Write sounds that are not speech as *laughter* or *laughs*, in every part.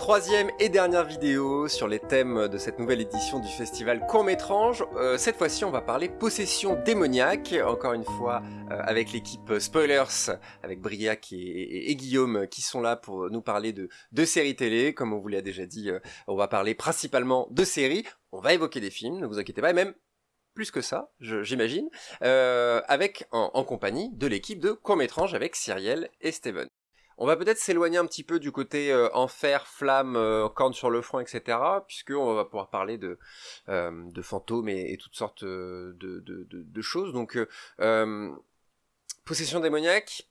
Troisième et dernière vidéo sur les thèmes de cette nouvelle édition du festival Court-Métrange. Euh, cette fois-ci, on va parler possession démoniaque, encore une fois euh, avec l'équipe Spoilers, avec Briac et, Guillaume qui sont là pour nous parler de, de séries télé. Comme on vous l'a déjà dit, euh, on va parler principalement de séries. On va évoquer des films, ne vous inquiétez pas, et même plus que ça, j'imagine, avec en, en, compagnie de l'équipe de Court-Métrange avec Cyrielle et Steven. On va peut-être s'éloigner un petit peu du côté euh, enfer, flamme, euh, corne sur le front, etc. Puisqu'on va pouvoir parler de, euh, fantômes et, toutes sortes de, de, de choses. Donc, possession démoniaque,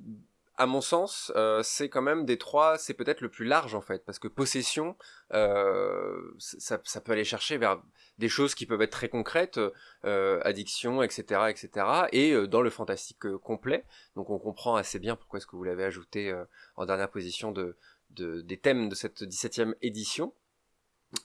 à mon sens, euh, c'est quand même des trois, c'est peut-être le plus large en fait, parce que possession, euh, ça, peut aller chercher vers des choses qui peuvent être très concrètes, euh, addiction, etc., etc., et euh, dans le fantastique complet. Donc on comprend assez bien pourquoi est-ce que vous l'avez ajouté en dernière position de, de, des thèmes de cette 17e édition.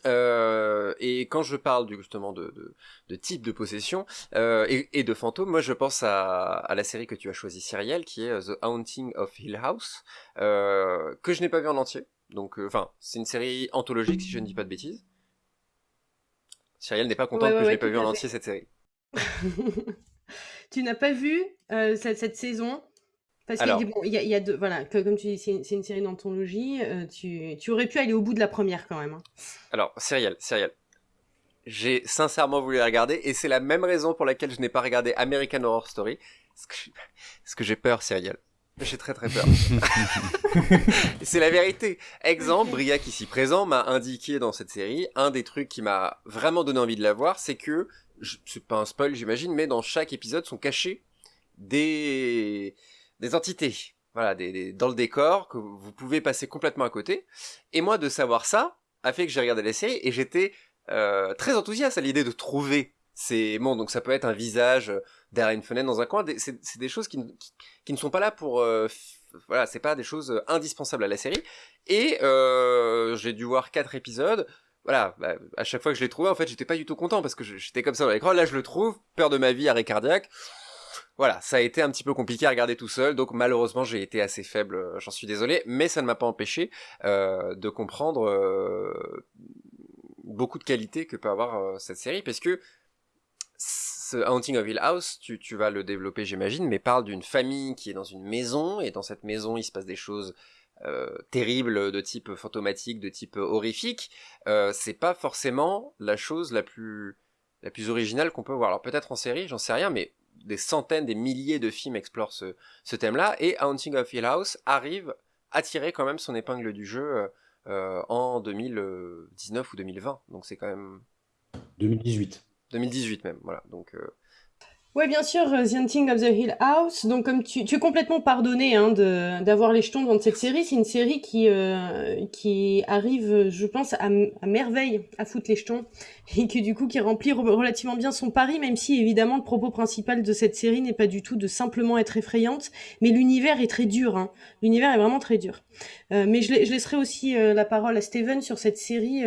Euh, et quand je parle justement de, de, type de possession euh, et, de fantômes, moi je pense à, la série que tu as choisie, Cyrielle, qui est euh, The Haunting of Hill House, que je n'ai pas vu en entier. Donc, enfin, c'est une série anthologique si je ne dis pas de bêtises. Cyrielle n'est pas contente que je n'ai pas vu en entier cette série. *laughs* tu n'as pas vu cette, cette saison parce qu'il il y, a, deux, voilà, comme tu dis, c'est une, série d'anthologie, euh, tu, tu, aurais pu aller au bout de la première quand même. Hein. Alors, Serial, Serial. J'ai sincèrement voulu la regarder et c'est la même raison pour laquelle je n'ai pas regardé American Horror Story. Parce que j'ai peur, Serial. J'ai très très peur. *laughs* c'est la vérité. Exemple, Briac ici présent m'a indiqué dans cette série, un des trucs qui m'a vraiment donné envie de la voir, c'est que, c'est pas un spoil j'imagine, mais dans chaque épisode sont cachés des des entités, voilà, des, dans le décor que vous pouvez passer complètement à côté. Et moi, de savoir ça a fait que j'ai regardé la série et j'étais euh, très enthousiaste à l'idée de trouver ces bon donc ça peut être un visage derrière une fenêtre dans un coin. C'est des choses qui, ne sont pas là pour euh, voilà c'est pas des choses indispensables à la série. Et euh, j'ai dû voir quatre épisodes. Voilà, bah, à chaque fois que je l'ai trouvé, en fait, j'étais pas du tout content parce que j'étais comme ça dans l'écran. Là, je le trouve, peur de ma vie, arrêt cardiaque voilà, ça a été un petit peu compliqué à regarder tout seul, donc malheureusement j'ai été assez faible, euh, j'en suis désolé, mais ça ne m'a pas empêché euh, de comprendre euh, beaucoup de qualités que peut avoir cette série, parce que ce Haunting of Hill House, tu, vas le développer j'imagine, mais parle d'une famille qui est dans une maison, et dans cette maison il se passe des choses terribles de type fantomatique, de type horrifique, c'est pas forcément la chose la plus la plus originale qu'on peut voir. Alors peut-être en série, j'en sais rien, mais des centaines, des milliers de films explorent ce, ce thème-là, et Haunting of Hill House arrive à tirer quand même son épingle du jeu euh, euh en 2019 ou 2020, donc c'est quand même... 2018. 2018 même, voilà, donc... Euh, Ouais, bien sûr, euh, The Hunting of the Hill House. Donc, comme tu, tu es complètement pardonné hein, d'avoir les jetons dans cette série, c'est une série qui euh, qui arrive, je pense, à, merveille à foutre les jetons et qui du coup qui remplit relativement bien son pari, même si évidemment le propos principal de cette série n'est pas du tout de simplement être effrayante, mais l'univers est très dur. Hein. L'univers est vraiment très dur. Euh, mais je, laisserai aussi euh, la parole à Steven sur cette série.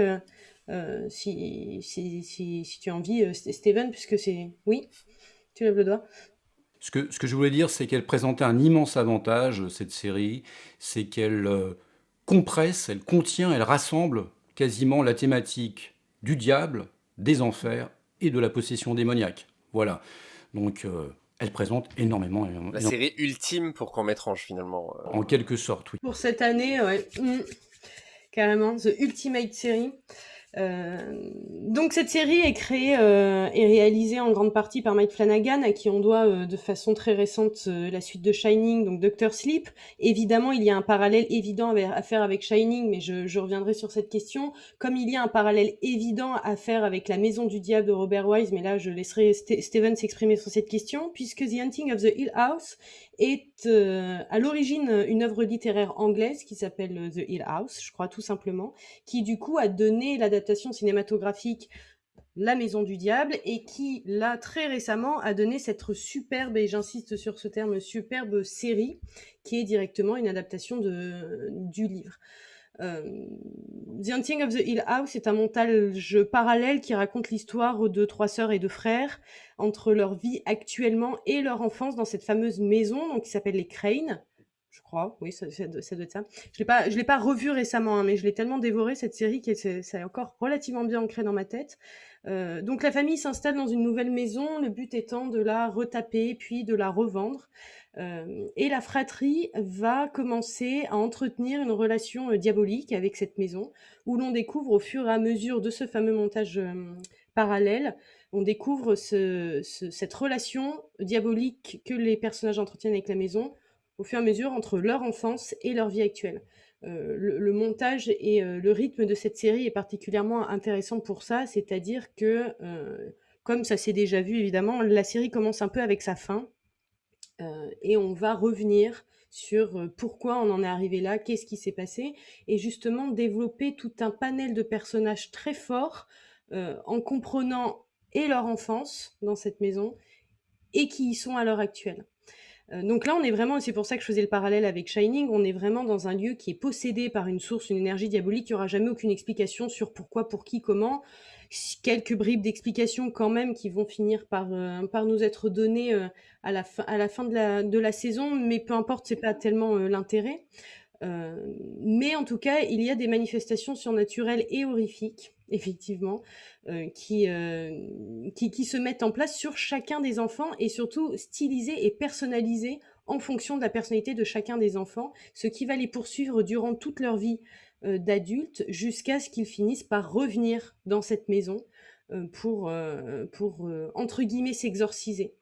si, si, si, si, tu as envie, Steven, puisque c'est... Oui? Tu lèves le doigt. Ce que, ce que je voulais dire, c'est qu'elle présentait un immense avantage, cette série, c'est qu'elle euh, compresse, elle contient, elle rassemble quasiment la thématique du diable, des enfers et de la possession démoniaque. Voilà. Donc, euh, elle présente énormément. La série ultime pour qu'on m'étrange, finalement. Euh. En quelque sorte, oui. Pour cette année, ouais. Mmh. Carrément, The Ultimate Series. Euh, donc cette série est créée euh, et réalisée en grande partie par Mike Flanagan, à qui on doit euh, de façon très récente la suite de Shining, donc Doctor Sleep. Évidemment, il y a un parallèle évident à faire avec Shining, mais je, je, reviendrai sur cette question. Comme il y a un parallèle évident à faire avec La Maison du Diable de Robert Wise, mais là je laisserai Steven s'exprimer sur cette question, puisque The Hunting of the Hill House est euh, à l'origine une œuvre littéraire anglaise qui s'appelle The Hill House, je crois tout simplement, qui du coup a donné l'adaptation cinématographique La Maison du Diable et qui là très récemment a donné cette superbe, et j'insiste sur ce terme, superbe série qui est directement une adaptation du livre. Euh, The Hunting of the Hill House est un montage parallèle qui raconte l'histoire de trois sœurs et de frères entre leur vie actuellement et leur enfance dans cette fameuse maison donc qui s'appelle les Crane. je crois. Oui, ça, ça doit être ça. Je je l'ai pas revu récemment, hein, mais je l'ai tellement dévoré cette série que c'est, ça est encore relativement bien ancré dans ma tête. Euh, donc la famille s'installe dans une nouvelle maison, le but étant de la retaper puis de la revendre. Euh, et la fratrie va commencer à entretenir une relation euh, diabolique avec cette maison, où l'on découvre au fur et à mesure de ce fameux montage parallèle, on découvre ce, cette relation diabolique que les personnages entretiennent avec la maison au fur et à mesure entre leur enfance et leur vie actuelle. Euh, le, montage et euh, le rythme de cette série est particulièrement intéressant pour ça, c'est-à-dire que, euh, comme ça s'est déjà vu évidemment, la série commence un peu avec sa fin, et on va revenir sur pourquoi on en est arrivé là, qu'est-ce qui s'est passé, et justement développer tout un panel de personnages très forts en comprenant et leur enfance dans cette maison et qui y sont à l'heure actuelle. Euh, donc là, on est vraiment, c'est pour ça que je faisais le parallèle avec Shining, on est vraiment dans un lieu qui est possédé par une source, une énergie diabolique, il n'y aura jamais aucune explication sur pourquoi, pour qui, comment. Quelques bribes d'explications quand même qui vont finir par, euh, par nous être données euh, à, la fin, de la saison, mais peu importe, c'est pas tellement l'intérêt. Mais en tout cas, il y a des manifestations surnaturelles et horrifiques effectivement, euh, qui, euh, qui, se mettent en place sur chacun des enfants et surtout stylisés et personnalisés en fonction de la personnalité de chacun des enfants, ce qui va les poursuivre durant toute leur vie euh, d'adultes jusqu'à ce qu'ils finissent par revenir dans cette maison pour, pour entre s'exorciser.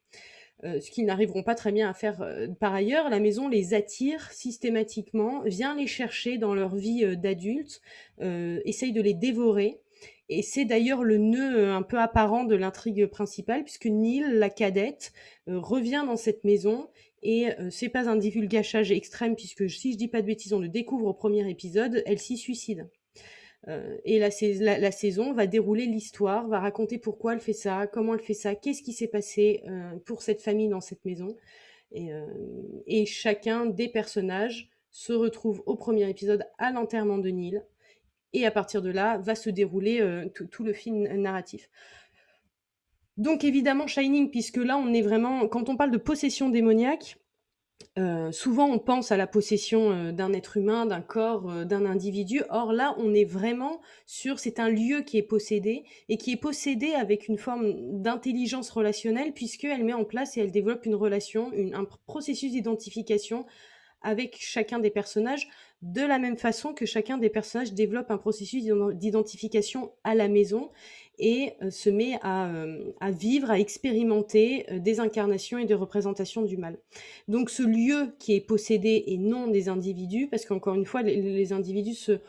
Ce qu'ils n'arriveront pas très bien à faire par ailleurs. La maison les attire systématiquement, vient les chercher dans leur vie d'adultes, essaye de les dévorer et c'est d'ailleurs le nœud euh, un peu apparent de l'intrigue principale, puisque Neil, la cadette, euh, revient dans cette maison et euh, c'est pas un divulgachage extrême, puisque si je dis pas de bêtises, on le découvre au premier épisode, elle s'y suicide. Et la, saison va dérouler l'histoire, va raconter pourquoi elle fait ça, comment elle fait ça, qu'est-ce qui s'est passé pour cette famille dans cette maison. Et, et, chacun des personnages se retrouve au premier épisode à l'enterrement de Neil, et à partir de là va se dérouler euh, tout le film narratif. Donc évidemment Shining, puisque là on est vraiment, quand on parle de possession démoniaque, euh, souvent on pense à la possession euh, d'un être humain, d'un corps, d'un individu. Or là on est vraiment sur, c'est un lieu qui est possédé et qui est possédé avec une forme d'intelligence relationnelle puisqu'elle met en place et elle développe une relation, un processus d'identification avec chacun des personnages de la même façon que chacun des personnages développe un processus d'identification à la maison et euh, se met à, euh, vivre, à expérimenter euh, des incarnations et des représentations du mal. Donc ce lieu qui est possédé et non des individus, parce qu'encore une fois, les, individus se...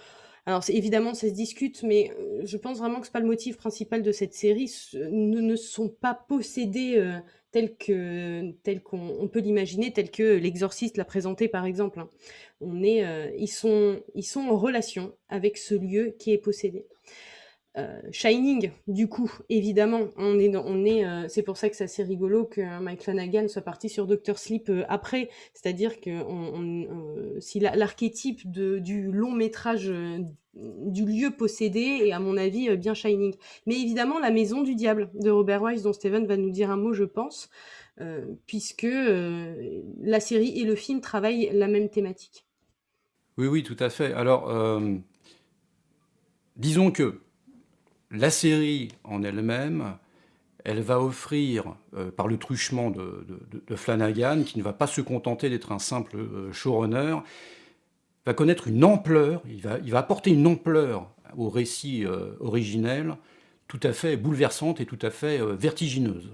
Alors évidemment, ça se discute, mais je pense vraiment que c'est pas le motif principal de cette série, ne sont pas possédés tel qu'on peut l'imaginer, tel que l'exorciste l'a présenté par exemple. Hein on est, euh, ils sont en relation avec ce lieu qui est possédé. Euh, Shining, du coup, évidemment, on est, on est, euh, c'est pour ça que c'est assez rigolo que Mike Flanagan soit parti sur Doctor Sleep après, c'est-à-dire que si l'archétype du long métrage du lieu possédé est à mon avis bien Shining. Mais évidemment, la maison du diable de Robert Wise, dont Steven va nous dire un mot, je pense, puisque la série et le film travaillent la même thématique. Oui, oui, tout à fait. Alors, euh, disons que la série en elle-même, elle va offrir, euh, par le truchement de, Flanagan, qui ne va pas se contenter d'être un simple euh, showrunner, va connaître une ampleur, il va, apporter une ampleur au récit originel tout à fait bouleversante et tout à fait vertigineuse.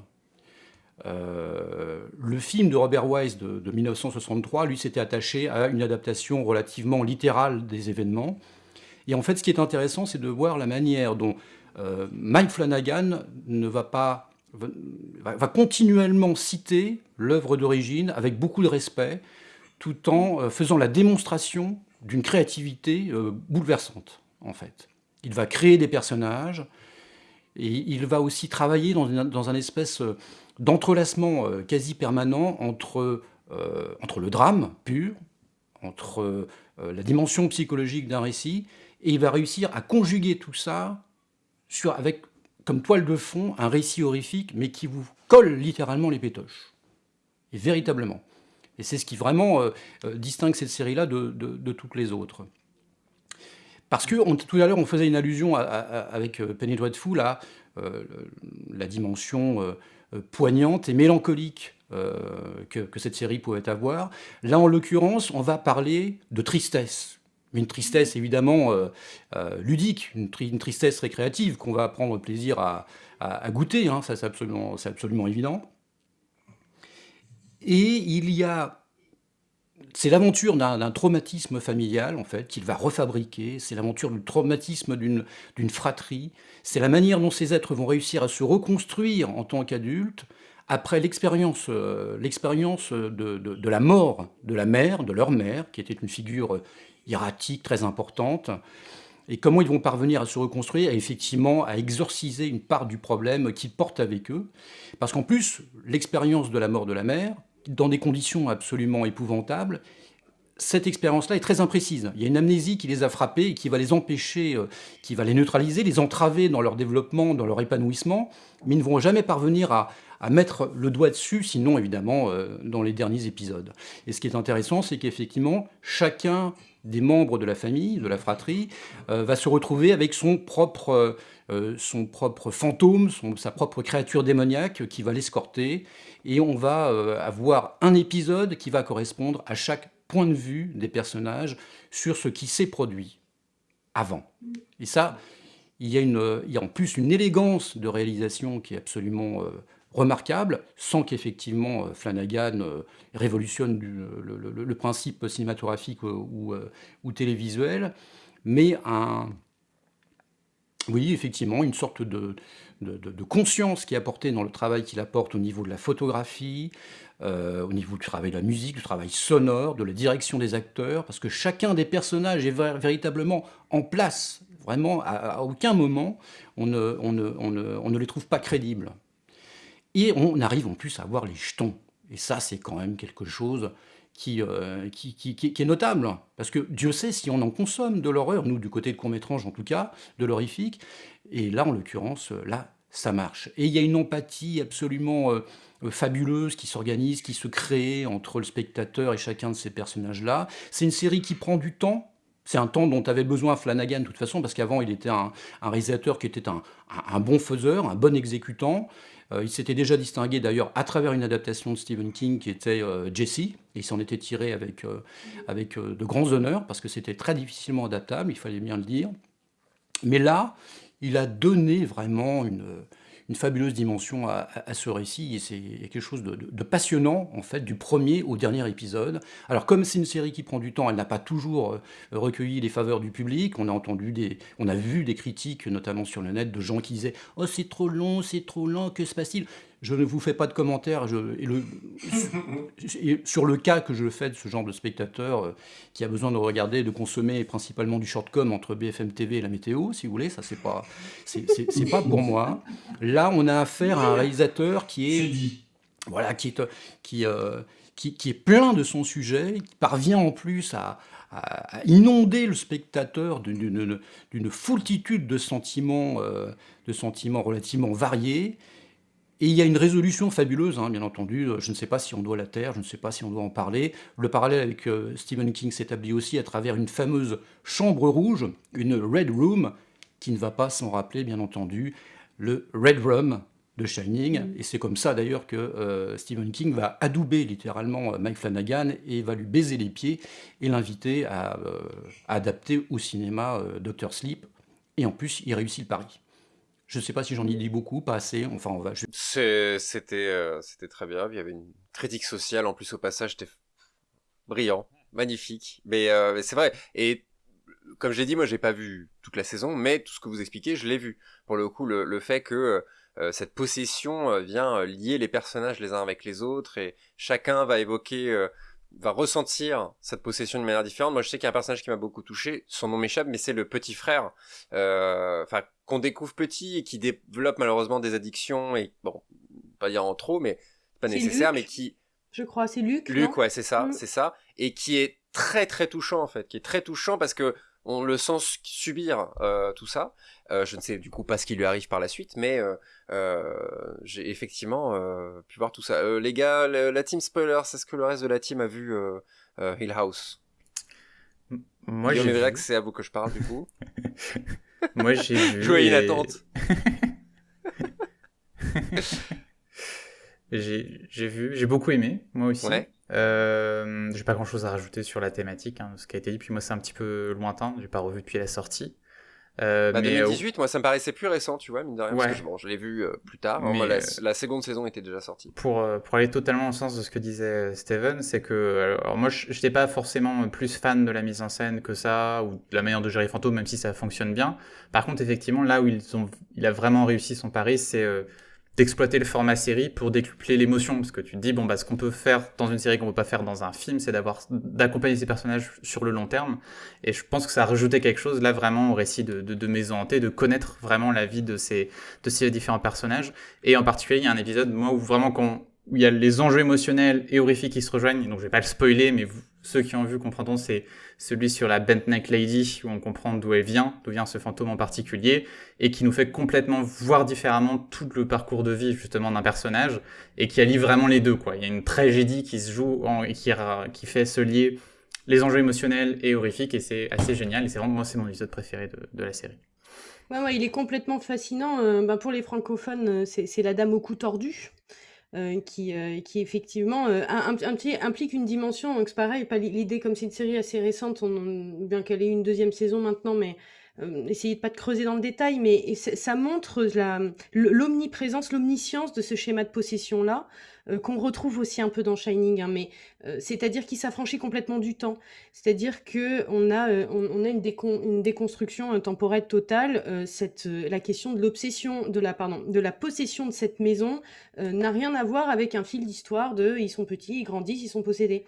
Euh, le film de Robert Wise de, 1963, lui, s'était attaché à une adaptation relativement littérale des événements. Et en fait, ce qui est intéressant, c'est de voir la manière dont euh, Mike Flanagan ne va pas va, continuellement citer l'œuvre d'origine avec beaucoup de respect, tout en euh, faisant la démonstration d'une créativité bouleversante, en fait. Il va créer des personnages, et il va aussi travailler dans, dans un espèce d'entrelacement euh, quasi permanent entre, euh, entre le drame pur, entre euh, la dimension psychologique d'un récit, et il va réussir à conjuguer tout ça avec comme toile de fond un récit horrifique, mais qui vous colle littéralement les pétoches. Et véritablement. Et c'est ce qui vraiment distingue cette série-là de, toutes les autres. Parce que tout à l'heure, on faisait une allusion avec Penny Dreadful à la dimension poignante et mélancolique que, cette série pouvait avoir. Là, en l'occurrence, on va parler de tristesse. Une tristesse évidemment ludique, une, tristesse récréative qu'on va prendre plaisir à, goûter, hein, ça c'est absolument, évident. Et il y a c'est l'aventure d'un traumatisme familial, en fait, qu'il va refabriquer. C'est l'aventure du traumatisme d'une fratrie. C'est la manière dont ces êtres vont réussir à se reconstruire en tant qu'adultes après l'expérience euh, de, la mort de la mère, de leur mère, qui était une figure hiératique très importante. Et comment ils vont parvenir à se reconstruire et effectivement à exorciser une part du problème qu'ils portent avec eux. Parce qu'en plus, l'expérience de la mort de la mère, dans des conditions absolument épouvantables, cette expérience-là est très imprécise. Il y a une amnésie qui les a frappés et qui va les empêcher, euh, qui va les neutraliser, les entraver dans leur développement, dans leur épanouissement, mais ils ne vont jamais parvenir à, mettre le doigt dessus, sinon évidemment euh, dans les derniers épisodes. Et ce qui est intéressant, c'est qu'effectivement, chacun des membres de la famille, de la fratrie, euh, va se retrouver avec son propre, son propre fantôme, sa propre créature démoniaque qui va l'escorter et on va euh, avoir un épisode qui va correspondre à chaque point de vue des personnages sur ce qui s'est produit avant. Et ça, il y, a une, il y a en plus une élégance de réalisation qui est absolument euh, remarquable, sans qu'effectivement euh, Flanagan révolutionne le, principe cinématographique ou, télévisuel, mais un, oui, effectivement, une sorte de, conscience qui est apportée dans le travail qu'il apporte au niveau de la photographie, euh, au niveau du travail de la musique, du travail sonore, de la direction des acteurs, parce que chacun des personnages est véritablement en place. Vraiment, à, aucun moment, on, ne, les trouve pas crédibles. Et on arrive en plus à voir les jetons. Et ça, c'est quand même quelque chose euh, qui, qui, qui, est notable. Parce que Dieu sait si on en consomme de l'horreur, nous du côté de Courmétrange en tout cas, de l'horrifique. Et là, en l'occurrence, là, ça marche. Et il y a une empathie absolument euh, fabuleuse qui s'organise, qui se crée entre le spectateur et chacun de ces personnages-là. C'est une série qui prend du temps. C'est un temps dont avait besoin Flanagan de toute façon, parce qu'avant il était un, réalisateur qui était un, un, bon faiseur, un bon exécutant. Euh, il s'était déjà distingué d'ailleurs à travers une adaptation de Stephen King qui était euh, Jesse, et il s'en était tiré avec, avec de grands honneurs, parce que c'était très difficilement adaptable, il fallait bien le dire. Mais là, il a donné vraiment une, fabuleuse dimension à, ce récit, et c'est quelque chose de, passionnant, en fait, du premier au dernier épisode. Alors, comme c'est une série qui prend du temps, elle n'a pas toujours euh, recueilli les faveurs du public, on a entendu des, on a vu des critiques, notamment sur le net, de gens qui disaient « Oh, c'est trop long, c'est trop lent, que se passe-t-il » Je ne vous fais pas de commentaires sur le cas que je fais de ce genre de spectateur euh, qui a besoin de regarder, de consommer principalement du shortcom entre BFM TV et la météo, si vous voulez. Ça, c'est pas, c'est pas pour moi. Là, on a affaire à un réalisateur qui est, voilà, qui est, qui, euh, qui, qui, est plein de son sujet, qui parvient en plus à, inonder le spectateur d'une foultitude de sentiments, euh, de sentiments relativement variés. Et il y a une résolution fabuleuse, hein, bien entendu. Je ne sais pas si on doit la taire, je ne sais pas si on doit en parler. Le parallèle avec euh, Stephen King s'établit aussi à travers une fameuse chambre rouge, une Red Room, qui ne va pas s'en rappeler, bien entendu, le Red Room de Shining. Mm. Et c'est comme ça d'ailleurs que euh, Stephen King va adouber littéralement euh, Mike Flanagan et va lui baiser les pieds et l'inviter à, adapter au cinéma Doctor Sleep. Et en plus, il réussit le pari. Je ne sais pas si j'en ai dit beaucoup, pas assez. Enfin, on va. C'était, euh, c'était très bien. Il y avait une critique sociale en plus au passage. C'était brillant, magnifique. Mais euh, c'est vrai. Et comme j'ai dit, moi, j'ai pas vu toute la saison, mais tout ce que vous expliquez, je l'ai vu. Pour le coup, le, fait que euh, cette possession vient lier les personnages les uns avec les autres et chacun va évoquer va ressentir cette possession de manière différente. Moi, je sais qu'il y a un personnage qui m'a beaucoup touché. Son nom m'échappe, mais c'est le petit frère, euh, enfin qu'on découvre petit et qui développe malheureusement des addictions et bon, pas dire en trop, mais pas nécessaire, mais qui, je crois, c'est Luc. Luc, ouais, c'est ça, mm. c'est ça, et qui est très très touchant en fait, qui est très touchant parce que on le sent subir tout ça. je ne sais du coup pas ce qui lui arrive par la suite, mais j'ai effectivement pu voir tout ça. les gars, la, team spoiler, c'est ce que le reste de la team a vu Hill House? Moi, j'ai vu... que c'est à vous que je parle du coup. *laughs* Moi, j'ai vu. Joyeux et... attente. *laughs* *laughs* j'ai vu, j'ai beaucoup aimé, moi aussi. Ouais. Euh, j'ai pas grand chose à rajouter sur la thématique, hein, ce qui a été dit. Puis moi, c'est un petit peu lointain, j'ai pas revu depuis la sortie. Euh, bah, 2018, moi, ça me paraissait plus récent, tu vois, mine de rien. Parce que, bon, je l'ai vu euh, plus tard. Mais, la, euh, la, seconde saison était déjà sortie. Pour, euh, pour aller totalement au sens de ce que disait Steven, c'est que. Alors, moi, je n'étais pas forcément plus fan de la mise en scène que ça, ou de la manière de gérer Fantôme, même si ça fonctionne bien. Par contre, effectivement, là où ils ont, il a vraiment réussi son pari, c'est d'exploiter le format série pour décupler l'émotion. Parce que tu te dis bon bah ce qu'on peut faire dans une série qu'on peut pas faire dans un film c'est d'avoir d'accompagner ces personnages sur le long terme. Et je pense que ça a rajouté quelque chose là vraiment au récit de, de, de Maison Hantée de connaître vraiment la vie de ces de ces différents personnages. Et en particulier il y a un épisode moi où vraiment quand où il y a les enjeux émotionnels et horrifiques qui se rejoignent donc je vais pas le spoiler mais vous, ceux qui ont vu comprendront, c'est celui sur la Bent Neck Lady, où on comprend d'où elle vient, d'où vient ce fantôme en particulier, et qui nous fait complètement voir différemment tout le parcours de vie justement d'un personnage, et qui allie vraiment les deux. Il y a une tragédie qui se joue et qui, fait se lier les enjeux émotionnels et horrifiques, et c'est assez génial, et c'est vraiment moi, c'est mon épisode préféré de, la série. Ouais, ouais, il est complètement fascinant. Euh, ben pour les francophones, euh, c'est la dame au cou tordu. Euh, qui, euh, qui effectivement euh, implique une dimension. Donc c'est pareil, pas l'idée comme c'est une série assez récente, on, bien qu'elle ait une deuxième saison maintenant, mais essayez de pas de creuser dans le détail, mais ça montre l'omniprésence, l'omniscience de ce schéma de possession là. Euh, qu'on retrouve aussi un peu dans Shining, hein, mais euh, c'est-à-dire qu'il s'affranchit complètement du temps. C'est-à-dire que on a, euh, on, a une, une déconstruction temporelle totale. cette, la question de l'obsession, de la de la possession de cette maison n'a rien à voir avec un fil d'histoire de ils sont petits, ils grandissent, ils sont possédés.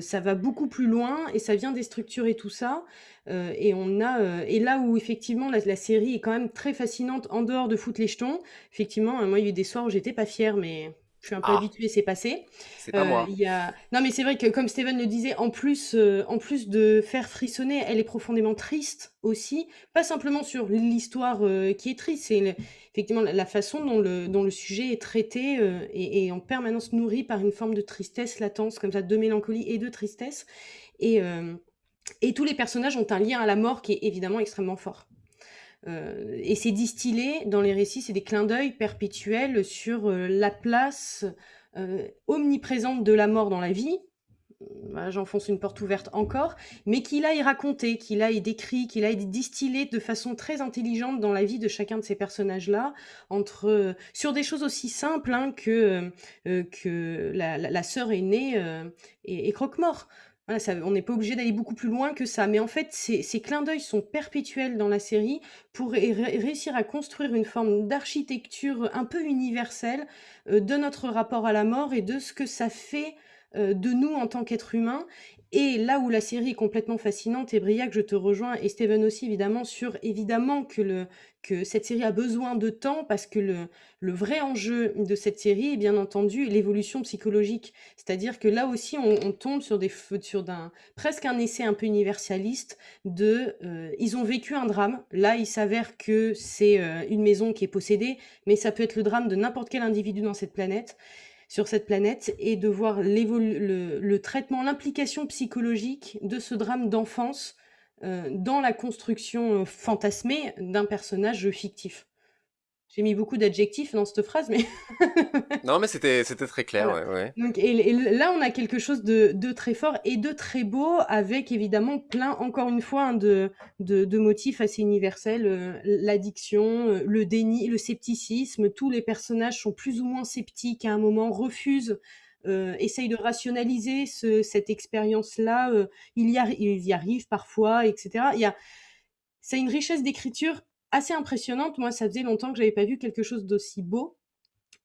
ça va beaucoup plus loin et ça vient déstructurer tout ça. et on a et là où effectivement la, la, série est quand même très fascinante en dehors de foutre les jetons. Effectivement, moi il y a eu des soirs où j'étais pas fière, mais je suis un peu ah. habituée, c'est passé. C'est pas moi. Euh, y a... Non, mais c'est vrai que, comme Steven le disait, en plus, euh, en plus de faire frissonner, elle est profondément triste aussi. Pas simplement sur l'histoire euh, qui est triste, c'est effectivement la façon dont le, dont le sujet est traité et, et, en permanence nourri par une forme de tristesse latence, comme ça, de mélancolie et de tristesse. Et, et tous les personnages ont un lien à la mort qui est évidemment extrêmement fort. Euh, et c'est distillé dans les récits, c'est des clins d'œil perpétuels sur euh, la place euh, omniprésente de la mort dans la vie. J'enfonce une porte ouverte encore, mais qu'il aille raconter, qu'il aille décrit, qu'il aille distillé de façon très intelligente dans la vie de chacun de ces personnages-là, entre sur des choses aussi simples hein, que la, sœur aînée et croque-mort on n'est pas obligé d'aller beaucoup plus loin que ça. Mais en fait, ces, clins d'œil sont perpétuels dans la série pour réussir à construire une forme d'architecture un peu universelle euh, de notre rapport à la mort et de ce que ça fait euh, de nous en tant qu'êtres humains. Et là où la série est complètement fascinante, et Briac, je te rejoins, et Steven aussi évidemment, sur évidemment que, le, cette série a besoin de temps, parce que le, vrai enjeu de cette série est bien entendu l'évolution psychologique. C'est-à-dire que là aussi, on, tombe sur, des, sur d'un, presque un essai un peu universaliste de... Euh, ils ont vécu un drame, là il s'avère que c'est euh, une maison qui est possédée, mais ça peut être le drame de n'importe quel individu dans cette planète sur cette planète et de voir le, traitement, l'implication psychologique de ce drame d'enfance euh, dans la construction euh, fantasmée d'un personnage fictif. J'ai mis beaucoup d'adjectifs dans cette phrase, mais... *laughs* non, mais c'était très clair, ouais, ouais. Donc, et, là, on a quelque chose de, de, très fort et de très beau, avec évidemment plein, encore une fois, hein, de, de, de, motifs assez universels. Euh, L'addiction, euh, le déni, le scepticisme, tous les personnages sont plus ou moins sceptiques à un moment, refusent euh, essayent de rationaliser ce, cette expérience-là, euh, il y arrive parfois, etc. Il y a, c'est une richesse d'écriture assez impressionnante. Moi, ça faisait longtemps que j'avais pas vu quelque chose d'aussi beau.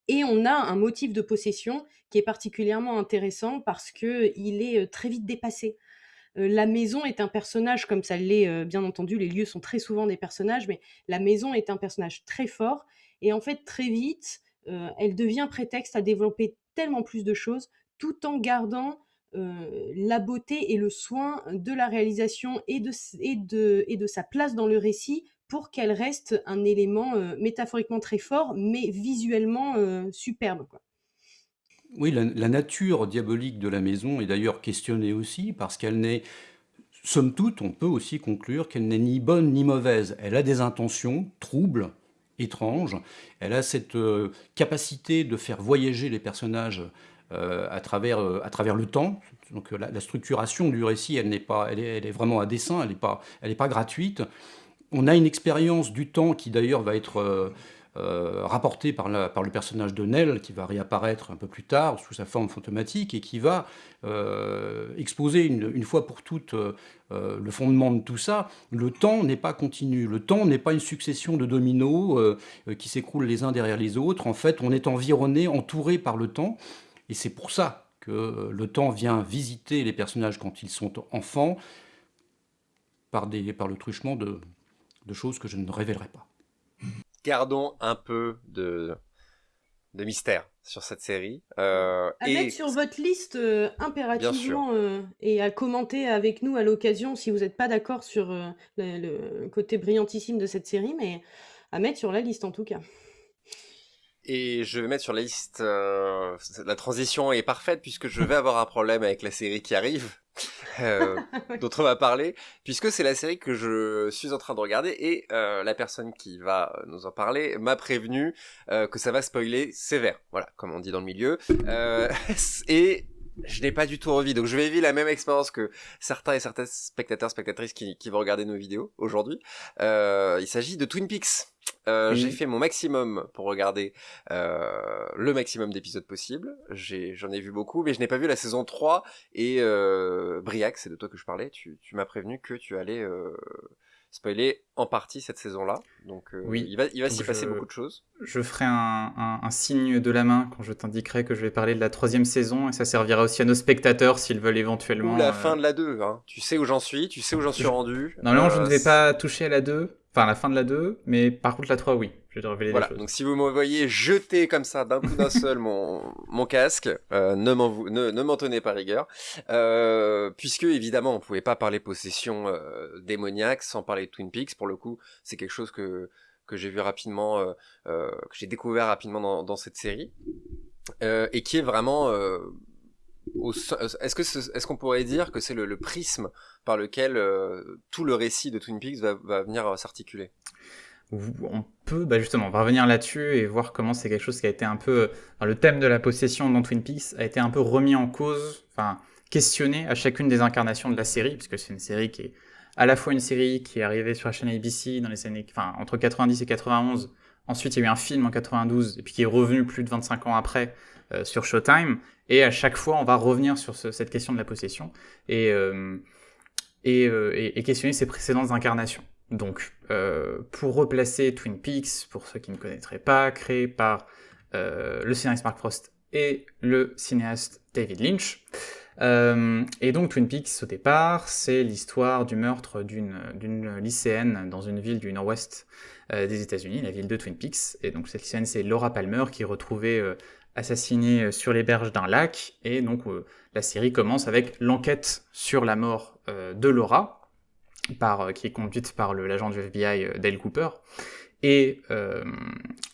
Et on a un motif de possession qui est particulièrement intéressant parce que il est euh, très vite dépassé. Euh, la maison est un personnage, comme ça l'est euh, bien entendu, les lieux sont très souvent des personnages, mais la maison est un personnage très fort. Et en fait, très vite, elle devient prétexte à développer tellement plus de choses, tout en gardant la beauté et le soin de la réalisation et de, sa place dans le récit pour qu'elle reste un élément métaphoriquement très fort, mais visuellement superbe. Quoi. Oui, la, nature diabolique de la maison est d'ailleurs questionnée aussi parce qu'elle n'est, somme toute, on peut aussi conclure qu'elle n'est ni bonne ni mauvaise. Elle a des intentions troubles, étranges. Elle a cette euh, capacité de faire voyager les personnages euh, à, travers, euh, à travers le temps. Donc la, structuration du récit, elle, n'est pas, elle, est, vraiment à dessein, elle n'est pas, pas gratuite. On a une expérience du temps qui d'ailleurs va être euh, rapporté par, par, le personnage de Nell, qui va réapparaître un peu plus tard sous sa forme fantomatique et qui va euh, exposer une, fois pour toutes euh, le fondement de tout ça. Le temps n'est pas continu, le temps n'est pas une succession de dominos qui s'écroulent les uns derrière les autres. En fait, on est environné, entouré par le temps, et c'est pour ça que le temps vient visiter les personnages quand ils sont enfants par le truchement de, de choses que je ne révélerai pas gardons un peu de, de mystère sur cette série. Euh, à mettre sur votre liste euh, impérativement euh, et à commenter avec nous à l'occasion si vous n'êtes pas d'accord sur euh, le, côté brillantissime de cette série, mais à mettre sur la liste en tout cas. Et je vais mettre sur la liste, la transition est parfaite puisque je vais avoir un problème avec la série qui arrive. *laughs* euh, dont parler, puisque c'est la série que je suis en train de regarder et euh, la personne qui va nous en parler m'a prévenu euh, que ça va spoiler sévère, voilà, comme on dit dans le milieu. Euh, *laughs* et je n'ai pas du tout envie, donc je vais vivre la même expérience que certains et certaines spectateurs, spectatrices qui, qui vont regarder nos vidéos aujourd'hui. il s'agit de Twin Peaks. Euh, J'ai fait mon maximum pour regarder euh, le maximum d'épisodes possibles. J'en ai, vu beaucoup, mais je n'ai pas vu la saison 3. Et euh, Briac, c'est de toi que je parlais, tu, tu m'as prévenu que tu allais euh, spoiler en partie cette saison-là. Donc euh, oui. il va, il va s'y passer beaucoup de choses. Je ferai un, un, un, signe de la main quand je t'indiquerai que je vais parler de la troisième saison, et ça servira aussi à nos spectateurs s'ils veulent éventuellement... Ou la fin de la 2, hein. tu sais où j'en suis, tu sais où j'en suis rendu. Normalement, je ne vais pas toucher à la 2, Enfin, la fin de la 2, mais par contre la 3, oui. Je vais te révéler voilà. choses. Donc si vous me voyez jeter comme ça d'un coup d'un seul mon, mon casque, euh, ne m'en ne, ne tenez pas rigueur, euh, puisque évidemment on pouvait pas parler possession euh, démoniaque sans parler de Twin Peaks. Pour le coup, c'est quelque chose que que j'ai vu rapidement, euh, euh, que j'ai découvert rapidement dans, cette série, euh, et qui est vraiment est-ce est-ce qu'on pourrait dire que c'est le, prisme par lequel tout le récit de Twin Peaks va, venir s'articuler? On peut, bah justement, revenir là-dessus et voir comment c'est quelque chose qui a été un peu, le thème de la possession dans Twin Peaks a été un peu remis en cause, enfin questionné à chacune des incarnations de la série, puisque c'est une série qui est à la fois une série qui est arrivée sur la chaîne ABC dans les années, enfin entre 90 et 91. Ensuite, il y a eu un film en 92 et puis qui est revenu plus de 25 ans après euh, sur Showtime. Et à chaque fois, on va revenir sur cette question de la possession et, euh, euh, questionner ses précédentes incarnations. Donc, pour replacer Twin Peaks, pour ceux qui ne connaîtraient pas, créé par le scénariste Mark Frost et le cinéaste David Lynch. Euh, et donc Twin Peaks, au départ, c'est l'histoire du meurtre d'une lycéenne dans une ville du nord-ouest euh, des États-Unis, la ville de Twin Peaks. Et donc cette lycéenne, c'est Laura Palmer, qui est retrouvée euh, sur les berges d'un lac, et donc la série commence avec l'enquête sur la mort de Laura, qui est conduite par l'agent du FBI Dale Cooper. Et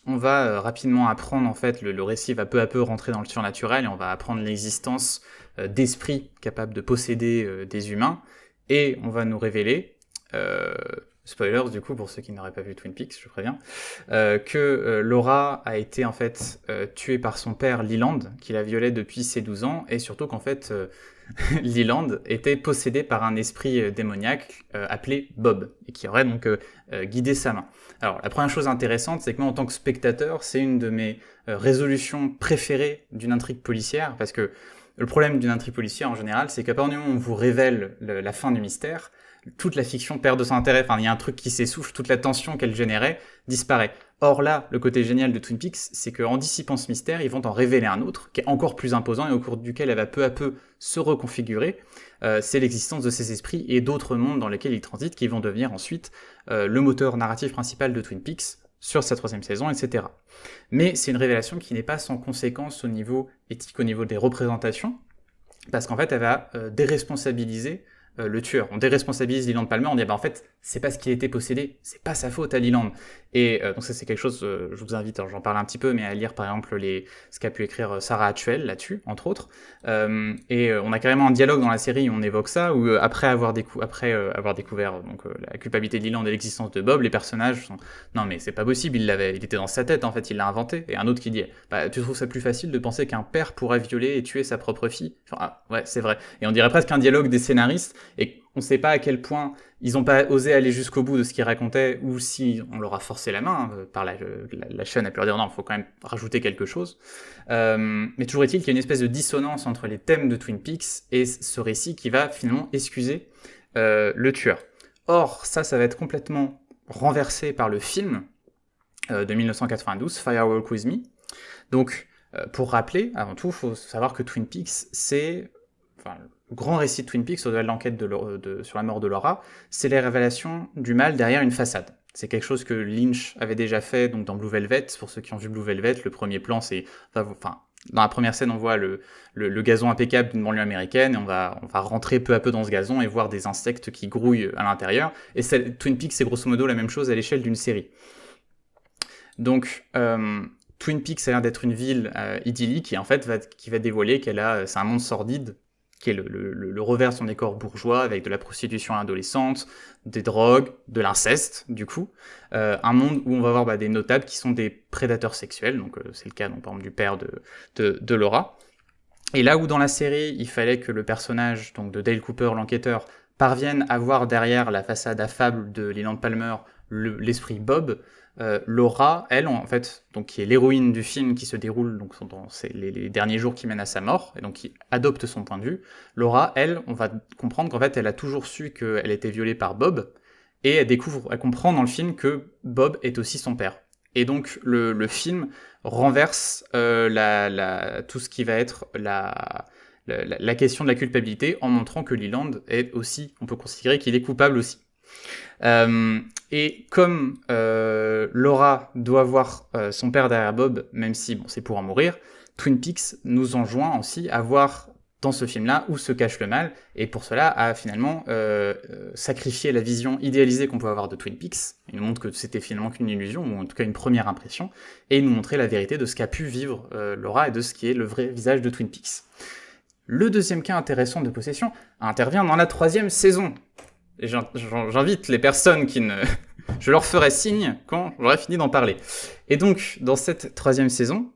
on va rapidement apprendre, en fait, le, récit va peu à peu rentrer dans le surnaturel, et on va apprendre l'existence d'esprits capables de posséder des humains, et on va nous révéler spoilers du coup pour ceux qui n'auraient pas vu Twin Peaks, je préviens, euh, que euh, Laura a été en fait euh, tuée par son père Leland, qui la violait depuis ses 12 ans, et surtout qu'en fait *laughs* Leland était possédé par un esprit démoniaque appelé Bob, et qui aurait donc guidé sa main. Alors la première chose intéressante, c'est que moi en tant que spectateur, c'est une de mes résolutions préférées d'une intrigue policière, parce que le problème d'une intrigue policière en général, c'est qu'à partir du moment où on vous révèle la fin du mystère, toute la fiction perd de son intérêt. Enfin, il y a un truc qui s'essouffle, toute la tension qu'elle générait disparaît. Or là, le côté génial de Twin Peaks, c'est qu'en dissipant ce mystère, ils vont en révéler un autre, qui est encore plus imposant et au cours duquel elle va peu à peu se reconfigurer. Euh, c'est l'existence de ces esprits et d'autres mondes dans lesquels ils transitent, qui vont devenir ensuite euh, le moteur narratif principal de Twin Peaks sur sa troisième saison, etc. Mais c'est une révélation qui n'est pas sans conséquence au niveau éthique, au niveau des représentations, parce qu'en fait, elle va déresponsabiliser le tueur. On déresponsabilise Leland Palmer, on dit bah en fait c'est parce qu'il était possédé, c'est pas sa faute à Leland. Et euh, donc ça c'est quelque chose, euh, je vous invite, j'en parle un petit peu, mais à lire par exemple les, ce qu'a pu écrire euh, Sarah Actuel là-dessus, entre autres. et on a carrément un dialogue dans la série où on évoque ça, où après avoir, après, avoir découvert donc, la culpabilité de Leland et l'existence de Bob, les personnages sont non mais c'est pas possible, il l'avait, il était dans sa tête en fait, il l'a inventé. Et un autre qui dit bah tu trouves ça plus facile de penser qu'un père pourrait violer et tuer sa propre fille? Enfin ah, ouais c'est vrai. Et on dirait presque un dialogue des scénaristes et on sait pas à quel point ils n'ont pas osé aller jusqu'au bout de ce qu'ils racontaient, ou si on leur a forcé la main euh, par la, chaîne à pu leur dire non, il faut quand même rajouter quelque chose. Euh, mais toujours est-il qu'il y a une espèce de dissonance entre les thèmes de Twin Peaks et ce récit qui va finalement excuser euh, le tueur. Or, ça, ça va être complètement renversé par le film de 1992, Firewalk With Me. Donc, pour rappeler, avant tout, il faut savoir que Twin Peaks, c'est grand récit de Twin Peaks, au-delà de l'enquête sur la mort de Laura, c'est les révélations du mal derrière une façade. C'est quelque chose que Lynch avait déjà fait donc dans Blue Velvet. Pour ceux qui ont vu Blue Velvet, le premier plan, c'est, enfin, dans la première scène, on voit le, gazon impeccable d'une banlieue américaine et on va, on va rentrer peu à peu dans ce gazon et voir des insectes qui grouillent à l'intérieur. Et Twin Peaks, c'est grosso modo la même chose à l'échelle d'une série. Donc, euh, Twin Peaks a l'air d'être une ville euh, idyllique et en fait qui va dévoiler qu'elle a, c'est un monde sordide qui est le, revers de son décor bourgeois, avec de la prostitution adolescente, des drogues, de l'inceste, du coup. Euh, un monde où on va voir bah, des notables qui sont des prédateurs sexuels, donc euh, c'est le cas donc, par du père de, de, Laura. Et là où dans la série, il fallait que le personnage donc, de Dale Cooper, l'enquêteur, parvienne à voir derrière la façade affable de Leland Palmer l'esprit Bob, euh, Laura, elle, en fait, donc qui est l'héroïne du film qui se déroule donc dans les, derniers jours qui mènent à sa mort, et donc qui adopte son point de vue. Laura, elle, on va comprendre qu'en fait, elle a toujours su qu'elle était violée par Bob, et elle découvre, elle comprend dans le film que Bob est aussi son père. Et donc le, film renverse euh, tout ce qui va être la, la, question de la culpabilité en montrant que Leland est aussi, on peut considérer qu'il est coupable aussi. Euh, et comme euh, Laura doit voir euh, son père derrière Bob, même si bon, c'est pour en mourir, Twin Peaks nous enjoint aussi à voir dans ce film-là où se cache le mal, et pour cela à finalement euh, sacrifier la vision idéalisée qu'on peut avoir de Twin Peaks. Il nous montre que c'était finalement qu'une illusion, ou en tout cas une première impression, et il nous montrer la vérité de ce qu'a pu vivre Laura et de ce qui est le vrai visage de Twin Peaks. Le deuxième cas intéressant de possession intervient dans la troisième saison, et j'invite les personnes qui ne... *laughs* Je leur ferai signe quand j'aurai fini d'en parler. Et donc, dans cette troisième saison,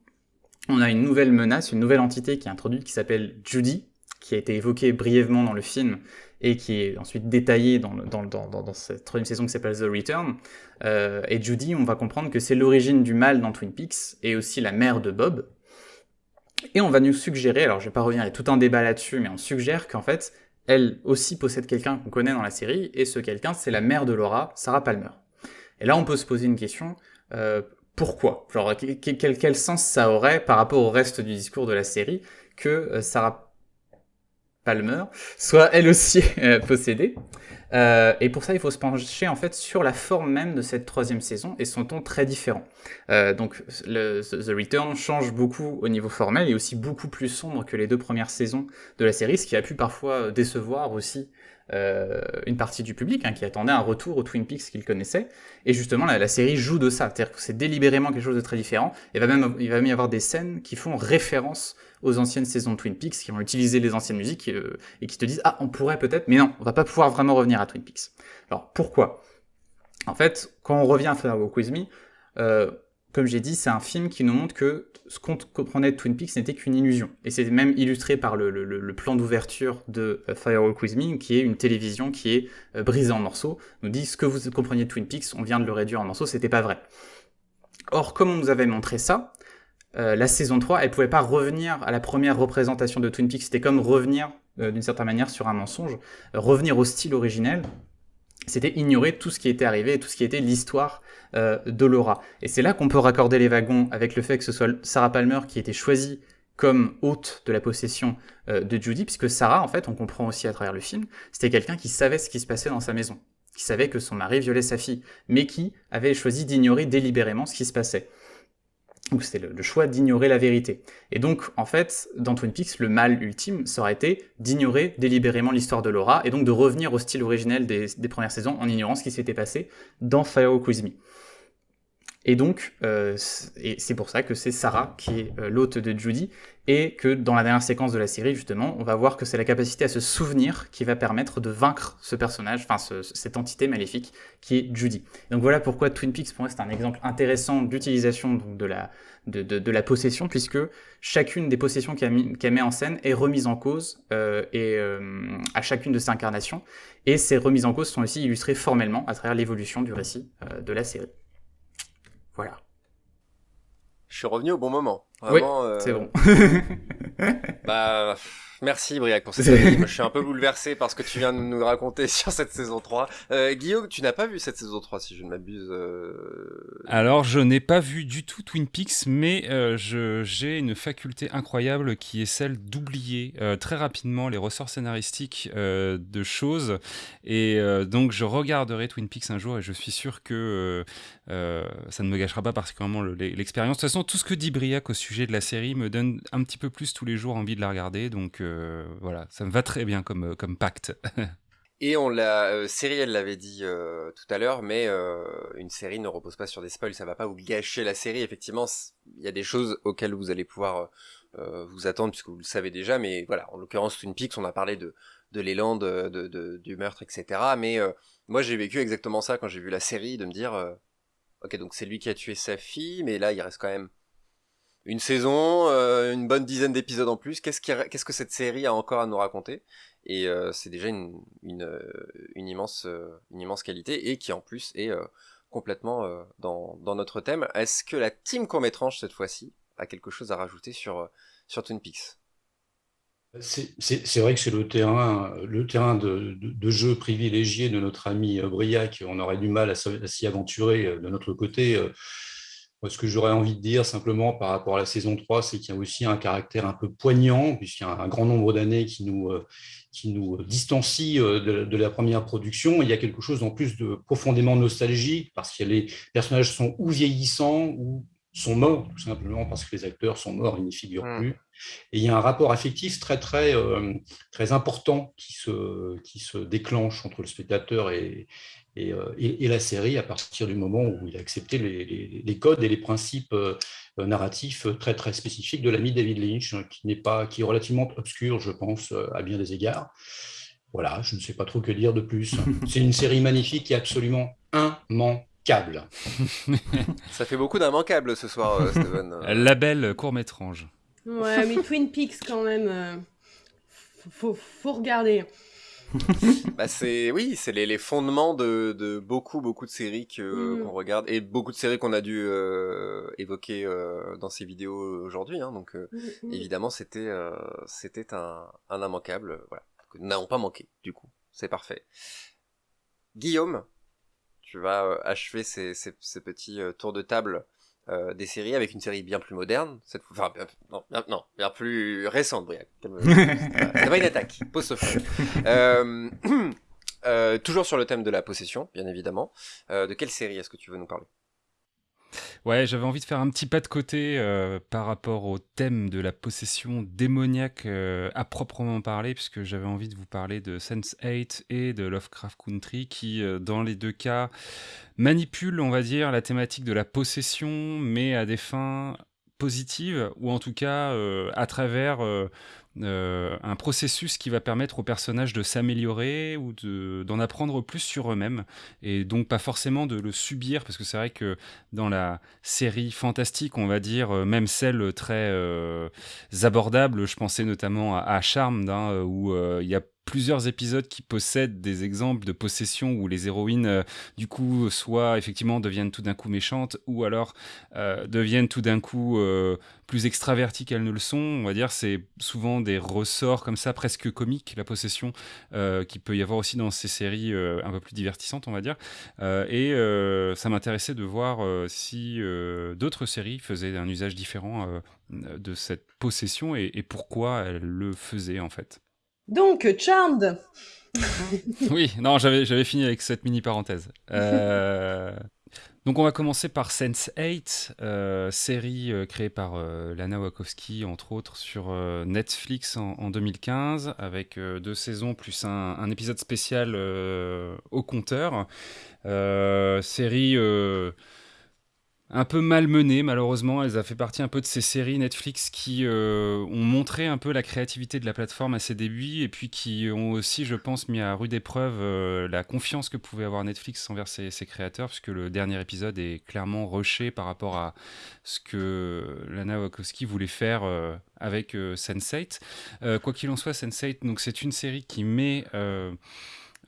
on a une nouvelle menace, une nouvelle entité qui est introduite qui s'appelle Judy, qui a été évoquée brièvement dans le film et qui est ensuite détaillée dans, dans, dans, cette troisième saison qui s'appelle The Return. Euh, et Judy, on va comprendre que c'est l'origine du mal dans Twin Peaks et aussi la mère de Bob. Et on va nous suggérer, alors je vais pas revenir, il y a tout un débat là-dessus, mais on suggère qu'en fait, elle aussi possède quelqu'un qu'on connaît dans la série, et ce quelqu'un, c'est la mère de Laura, Sarah Palmer. Et là, on peut se poser une question, euh, pourquoi? Genre, quel, quel, sens ça aurait par rapport au reste du discours de la série que euh, Sarah Palmer soit elle aussi euh, possédée? Euh, et pour ça, il faut se pencher en fait sur la forme même de cette troisième saison et son ton très différent. Euh, donc le, The Return change beaucoup au niveau formel et aussi beaucoup plus sombre que les deux premières saisons de la série, ce qui a pu parfois décevoir aussi euh, une partie du public hein, qui attendait un retour au Twin Peaks qu'il connaissait. Et justement, la, la série joue de ça, c'est-à-dire que c'est délibérément quelque chose de très différent. Et va même, il va même y avoir des scènes qui font référence aux anciennes saisons de Twin Peaks, qui vont utiliser les anciennes musiques euh, et qui te disent ah on pourrait peut-être, mais non, on va pas pouvoir vraiment revenir à Twin Peaks. Alors pourquoi? En fait, quand on revient à Firewalk With Me, comme j'ai dit, c'est un film qui nous montre que ce qu'on comprenait de Twin Peaks n'était qu'une illusion. Et c'est même illustré par le, plan d'ouverture de euh, Firewalk With Me, qui est une télévision qui est euh, brisée en morceaux, nous dit ce que vous compreniez de Twin Peaks, on vient de le réduire en morceaux, c'était pas vrai. Or, comme on nous avait montré ça, euh, la saison 3, elle pouvait pas revenir à la première représentation de Twin Peaks. C'était comme revenir, d'une certaine manière, sur un mensonge. revenir au style originel, c'était ignorer tout ce qui était arrivé tout ce qui était l'histoire euh, de Laura. Et c'est là qu'on peut raccorder les wagons avec le fait que ce soit Sarah Palmer qui était choisie comme hôte de la possession de Judy, puisque Sarah, en fait, on comprend aussi à travers le film, c'était quelqu'un qui savait ce qui se passait dans sa maison, qui savait que son mari violait sa fille, mais qui avait choisi d'ignorer délibérément ce qui se passait. Ou c'était le, choix d'ignorer la vérité. Et donc, en fait, dans Twin Peaks, le mal ultime, ça aurait été d'ignorer délibérément l'histoire de Laura, et donc de revenir au style originel des, premières saisons en ignorant ce qui s'était passé dans Fire Me. Et donc, euh, c'est pour ça que c'est Sarah qui est euh, l'hôte de Judy, et que dans la dernière séquence de la série, justement, on va voir que c'est la capacité à se souvenir qui va permettre de vaincre ce personnage, enfin cette entité maléfique qui est Judy. Donc voilà pourquoi Twin Peaks, pour moi, c'est un exemple intéressant d'utilisation de la, de, la possession, puisque chacune des possessions qu'elle met en scène est remise en cause euh, à chacune de ses incarnations, et ces remises en cause sont aussi illustrées formellement à travers l'évolution du récit de la série. Voilà. Je suis revenu au bon moment. Vraiment, oui, c'est bon. *laughs* bah, Merci Briac pour *laughs* cette série. je suis un peu bouleversé par ce que tu viens de nous raconter *laughs* sur cette saison 3. Euh, Guillaume, tu n'as pas vu cette saison 3 si je ne m'abuse. Euh... Alors, je n'ai pas vu du tout Twin Peaks, mais euh, j'ai une faculté incroyable qui est celle d'oublier euh, très rapidement les ressorts scénaristiques euh, de choses. Et euh, donc, je regarderai Twin Peaks un jour et je suis sûr que ça ne me gâchera pas particulièrement l'expérience. De toute façon, tout ce que dit Briac au sujet de la série me donne un petit peu plus tous les jours envie de la regarder. Donc, voilà, ça me va très bien comme, euh, comme pacte. *laughs* Et on l'a, euh, série, elle l'avait dit euh, tout à l'heure, mais une série ne repose pas sur des spoils, ça va pas vous gâcher la série. Effectivement, il y a des choses auxquelles vous allez pouvoir vous attendre puisque vous le savez déjà, mais voilà, en l'occurrence Twin Peaks, on a parlé de, de l'élan, de, de, du meurtre, etc. Mais moi, j'ai vécu exactement ça quand j'ai vu la série, de me dire, ok, donc c'est lui qui a tué sa fille, mais là, il reste quand même une saison, euh, une bonne dizaine d'épisodes en plus. Qu'est-ce, que cette série a encore à nous raconter? Et euh, c'est déjà une, une, immense, qualité et qui en plus est euh, complètement dans, notre thème. Est-ce que la team court-métrange cette fois-ci a quelque chose à rajouter sur, sur Twin Peaks? C'est vrai que c'est le terrain, le terrain de, de, jeu privilégié de notre ami Briac. On aurait du mal à s'y aventurer de notre côté ce que j'aurais envie de dire simplement par rapport à la saison 3, c'est qu'il y a aussi un caractère un peu poignant, puisqu'il y a un grand nombre d'années qui nous, euh, qui nous distancie euh, de, la première production. Il y a quelque chose en plus de profondément nostalgique, parce que les personnages sont ou vieillissants ou sont morts, tout simplement parce que les acteurs sont morts, ils n'y figurent mmh. plus. Et il y a un rapport affectif très, très, euh, très important qui se, qui se déclenche entre le spectateur et, euh, et, la série à partir du moment où il a accepté les, codes et les principes euh, narratifs très très spécifiques de l'ami David Lynch, hein, qui n'est pas, qui est relativement obscur, je pense, à bien des égards. Voilà, je ne sais pas trop que dire de plus. *laughs* C'est une série magnifique qui est absolument *laughs* Ça fait beaucoup d'immanquables ce soir, Steven. *laughs* La belle court-métrange. Ouais, mais *laughs* Twin Peaks quand même, faut, faut regarder. bah c'est oui, c'est les, les, fondements de, de, beaucoup beaucoup de séries que mm. qu'on regarde et beaucoup de séries qu'on a dû euh, évoquer euh, dans ces vidéos aujourd'hui. Hein, donc euh, mm, mm. évidemment c'était euh, c'était un, un immanquable. Voilà, que nous n'avons pas manqué. Du coup, c'est parfait. Guillaume, tu vas achever ces, ces, ces petits tours de table euh, des séries avec une série bien plus moderne, cette fois, enfin, non, non, bien plus récente, Briac. Ça va une attaque, pose euh, *clears throat* euh, toujours sur le thème de la possession, bien évidemment. Euh, de quelle série est-ce que tu veux nous parler? Ouais, j'avais envie de faire un petit pas de côté euh, par rapport au thème de la possession démoniaque euh, à proprement parler, puisque j'avais envie de vous parler de Sense8 et de Lovecraft Country, qui, euh, dans les deux cas, manipulent, on va dire, la thématique de la possession, mais à des fins positives, ou en tout cas à travers euh, un processus qui va permettre aux personnages de s'améliorer ou d'en apprendre plus sur eux-mêmes et donc pas forcément de le subir parce que c'est vrai que dans la série fantastique on va dire euh, même celle très euh, abordable je pensais notamment à, à Charmed hein, où il y a plusieurs épisodes qui possèdent des exemples de possession où les héroïnes, euh, du coup, soit effectivement deviennent tout d'un coup méchantes, ou alors euh, deviennent tout d'un coup euh, plus extraverties qu'elles ne le sont. On va dire, c'est souvent des ressorts comme ça, presque comiques, la possession, qui peut y avoir aussi dans ces séries un peu plus divertissantes, on va dire. et ça m'intéressait de voir si d'autres séries faisaient un usage différent de cette possession et, et pourquoi elles le faisaient en fait. Donc, Charmed *laughs* Oui, non, j'avais, fini avec cette mini parenthèse. Euh, Donc on va commencer par Sense8, euh, série euh, créée par Lana Wachowski entre autres sur Netflix en, 2015 avec deux saisons plus un épisode spécial au compteur. série un peu malmenée malheureusement. Elle a fait partie un peu de ces séries Netflix qui euh, ont montré un peu la créativité de la plateforme à ses débuts et puis qui ont aussi, je pense, mis à rude épreuve euh, la confiance que pouvait avoir Netflix envers ses, créateurs, puisque le dernier épisode est clairement rushé par rapport à ce que Lana Wachowski voulait faire euh, avec Sense8. quoi qu'il en soit, Sense8, donc c'est une série qui met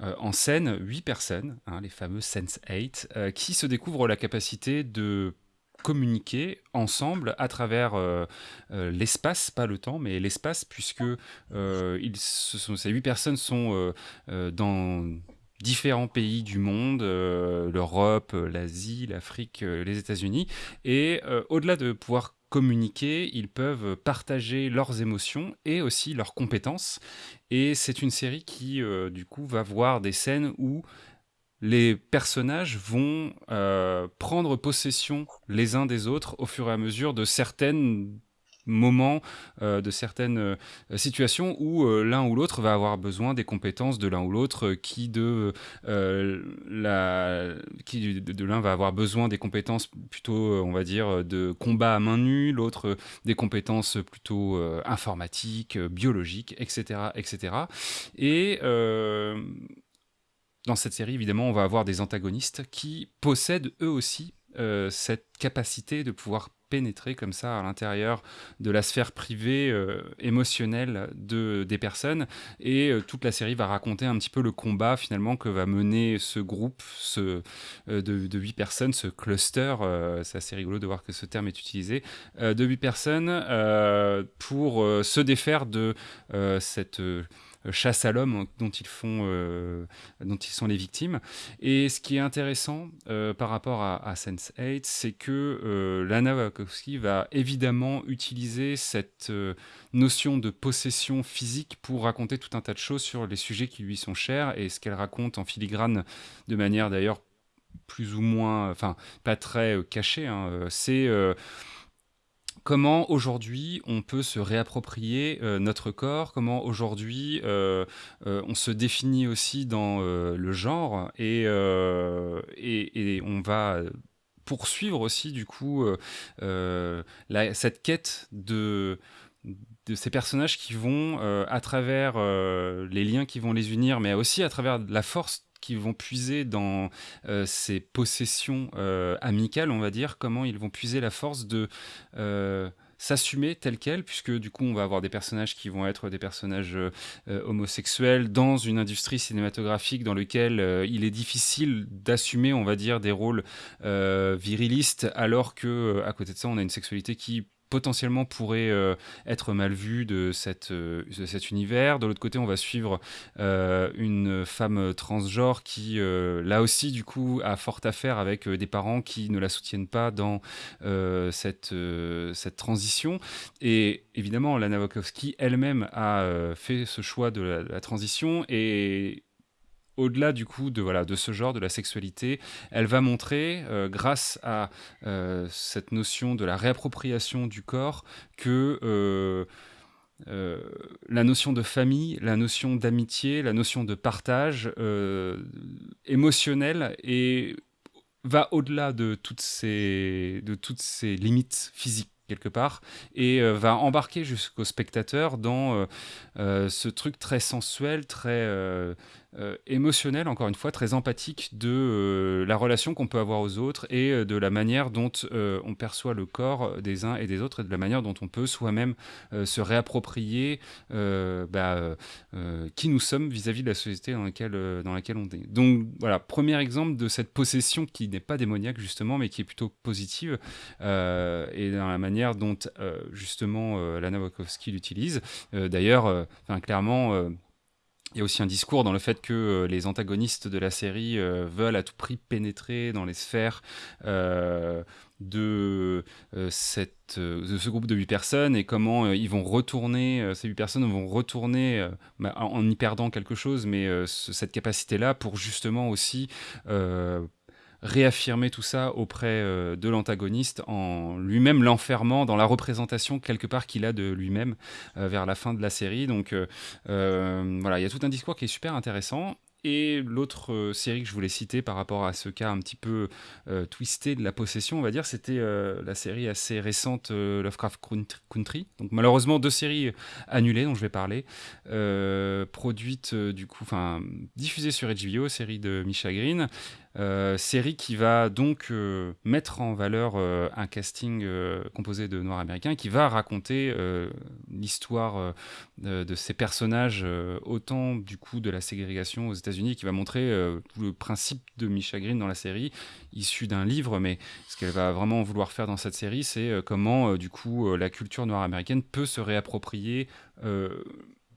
euh, en scène huit personnes, hein, les fameux Sense 8, euh, qui se découvrent la capacité de communiquer ensemble à travers euh, l'espace, pas le temps, mais l'espace, puisque ces huit personnes sont dans différents pays du monde, l'Europe, l'Asie, l'Afrique, les États-Unis, et au-delà de pouvoir communiquer, ils peuvent partager leurs émotions et aussi leurs compétences. Et c'est une série qui, euh, du coup, va voir des scènes où les personnages vont euh, prendre possession les uns des autres au fur et à mesure de certaines moments, euh, de certaines euh, situations où euh, l'un ou l'autre va avoir besoin des compétences de l'un ou l'autre, qui de la, qui de, l'un va avoir besoin des compétences plutôt, on va dire, de combat à main nue, l'autre des compétences plutôt informatiques, biologiques, etc., etc. Et dans cette série, évidemment, on va avoir des antagonistes qui possèdent eux aussi cette capacité de pouvoir pénétrer comme ça à l'intérieur de la sphère privée euh, émotionnelle de, des personnes. Et euh, toute la série va raconter un petit peu le combat finalement que va mener ce groupe ce, euh, de, huit personnes, ce cluster, c'est assez rigolo de voir que ce terme est utilisé, de huit personnes pour se défaire de cette euh, chasse à l'homme dont ils font, euh, dont ils sont les victimes. Et ce qui est intéressant euh, par rapport à, Sense8, c'est que Lana Wachowski va évidemment utiliser cette notion de possession physique pour raconter tout un tas de choses sur les sujets qui lui sont chers et ce qu'elle raconte en filigrane de manière d'ailleurs plus ou moins, enfin pas très cachée. Hein, c'est comment aujourd'hui on peut se réapproprier euh, notre corps, comment aujourd'hui euh, euh, on se définit aussi dans le genre? Et, on va poursuivre aussi du coup cette quête de ces personnages qui vont, à travers les liens qui vont les unir, mais aussi à travers la force qui vont puiser dans euh, ces possessions euh, amicales, on va dire, comment ils vont puiser la force de euh, s'assumer tel quel, puisque du coup on va avoir des personnages qui vont être des personnages homosexuels dans une industrie cinématographique dans lequel il est difficile d'assumer, on va dire, des rôles virilistes, alors que à côté de ça on a une sexualité qui potentiellement pourrait euh, être mal vu euh, de cet univers. De l'autre côté, on va suivre euh, une femme transgenre qui, là aussi, du coup, a fort affaire avec des parents qui ne la soutiennent pas dans cette, cette transition. Et évidemment, Lana Wachowski elle-même a fait ce choix de la, de la transition et au-delà du coup de, ce genre, de la sexualité, elle va montrer, euh, grâce à euh, cette notion de la réappropriation du corps, que euh, la notion de famille, la notion d'amitié, la notion de partage émotionnel va au-delà de toutes ces, de toutes ces limites physiques quelque part, et va embarquer jusqu'au spectateur dans ce truc très sensuel, très émotionnel, encore une fois, très empathique de la relation qu'on peut avoir aux autres et de la manière dont on perçoit le corps des uns et des autres et de la manière dont on peut soi-même se réapproprier bah, qui nous sommes vis-à-vis de la société dans laquelle, dans laquelle on est. Donc voilà, premier exemple de cette possession qui n'est pas démoniaque justement, mais qui est plutôt positive et dans la manière dont euh, justement euh, Lana Wachowski l'utilise. Euh, d'ailleurs, clairement il y a aussi un discours dans le fait que les antagonistes de la série veulent à tout prix pénétrer dans les sphères de, cette, de ce groupe de huit personnes et comment ils vont retourner, ces huit personnes vont retourner bah, en y perdant quelque chose, mais cette capacité-là pour justement aussi réaffirmer tout ça auprès de l'antagoniste en lui-même l'enfermant dans la représentation quelque part qu'il a de lui-même vers la fin de la série. Donc voilà, il y a tout un discours qui est super intéressant. Et l'autre euh, série que je voulais citer par rapport à ce cas un petit peu euh, twisté de la possession, on va dire, c'était euh, la série assez récente Lovecraft Country. Donc malheureusement deux séries annulées dont je vais parler, produites du coup, enfin diffusées sur HBO, série de Misha Green. Euh, série qui va donc euh, mettre en valeur euh, un casting composé de noirs américains, qui va raconter l'histoire de ces personnages, autant du coup de la ségrégation aux États-Unis, qui va montrer le principe de Misha Green dans la série, issu d'un livre, mais ce qu'elle va vraiment vouloir faire dans cette série, c'est comment du coup la culture noire américaine peut se réapproprier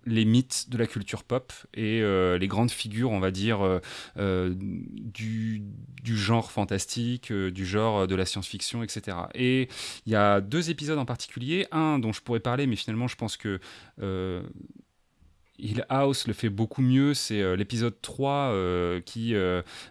les mythes de la culture pop et euh, les grandes figures, on va dire, euh, euh, du, genre fantastique, du genre de la science-fiction, etc. Et il y a deux épisodes en particulier, un dont je pourrais parler, mais finalement je pense que... Hill House le fait beaucoup mieux, c'est l'épisode 3 qui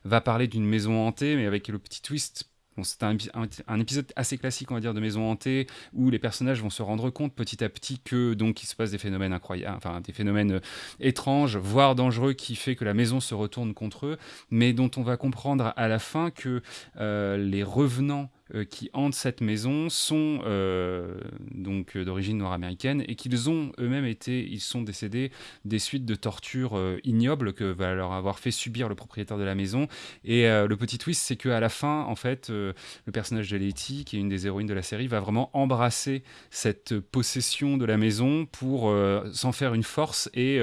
va parler d'une maison hantée, mais avec le petit twist c'est un, épisode assez classique, on va dire, de maison hantée, où les personnages vont se rendre compte petit à petit que donc il se passe des phénomènes incroyables, enfin des phénomènes euh, étranges, voire dangereux, qui fait que la maison se retourne contre eux, mais dont on va comprendre à la fin que euh, les revenants qui hantent cette maison sont euh, donc euh, d'origine nord-américaine et qu'ils ont eux-mêmes été, ils sont décédés des suites de tortures ignobles que va leur avoir fait subir le propriétaire de la maison. Et le petit twist, c'est qu'à la fin, en fait, le personnage de Letty, qui est une des héroïnes de la série, va vraiment embrasser cette possession de la maison pour s'en faire une force et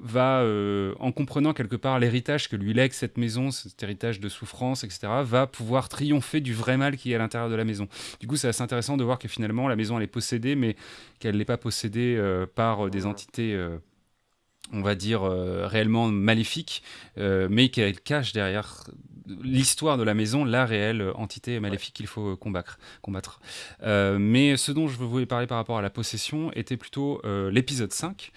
va, euh, en comprenant quelque part l'héritage que lui lègue cette maison, cet héritage de souffrance, etc., va pouvoir triompher du vrai mal qui est à l'intérieur de la maison. Du coup, c'est assez intéressant de voir que finalement, la maison, elle est possédée, mais qu'elle n'est pas possédée euh, par euh, des entités on va dire, réellement maléfiques, mais qu'elle cache derrière l'histoire de la maison la réelle entité maléfique qu'il faut combattre. combattre. mais ce dont je voulais parler par rapport à la possession était plutôt l'épisode 5,